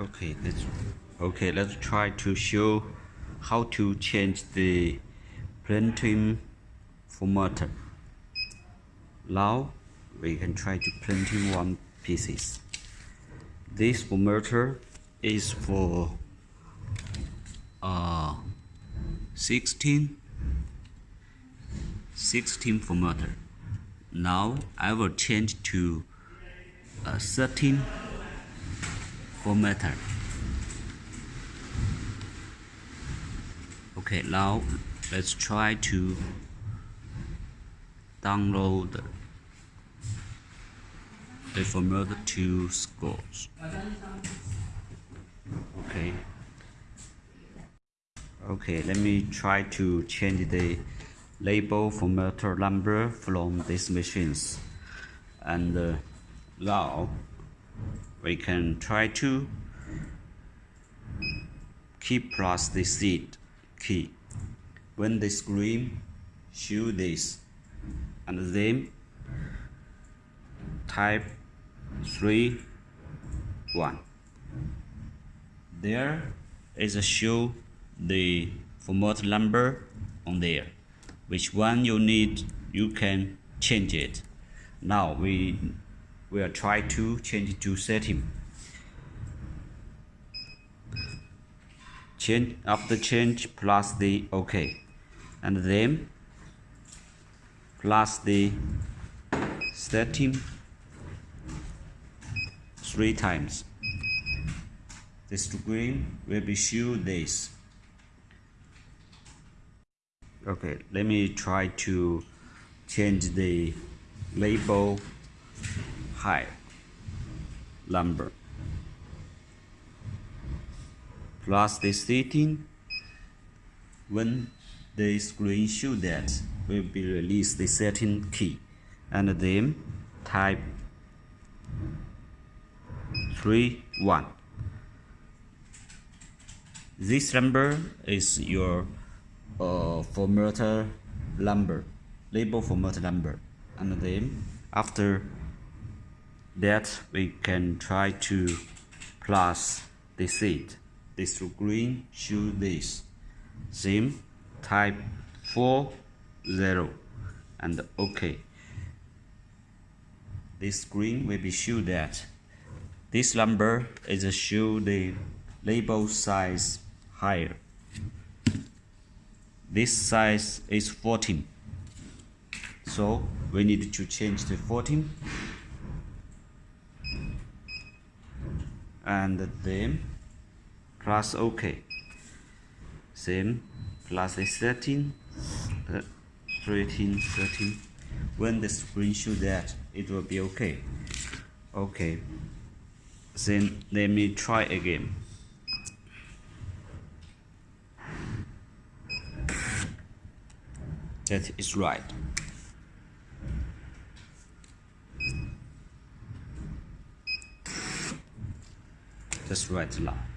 Okay, let's okay. Let's try to show how to change the printing formatter. Now we can try to printing one pieces. This formatter is for uh 16 16 formatter. Now I will change to a 13 formatter. Okay, now let's try to download the formatter to scores. Okay. Okay, let me try to change the label formatter number from these machines. And uh, now we can try to key plus the seed key. When the screen show this. And then type 3 1 there is a show the format number on there. Which one you need you can change it. Now we will try to change it to setting change after change plus the ok. And then plus the setting three times. The screen will be show this. Okay let me try to change the label height number plus the setting when the screen show that will be release the setting key. And then type 3 1 this number is your uh, formatter number label formatter number and then after that we can try to plus the seed. This screen show this. Same type 4 0 and ok this screen will be show that. This number is a show the label size higher. This size is 14 so we need to change the 14 and then plus ok same. Plus the 13 uh, 13 13 when the screen show that it will be okay okay then let me try again. That is right that's right now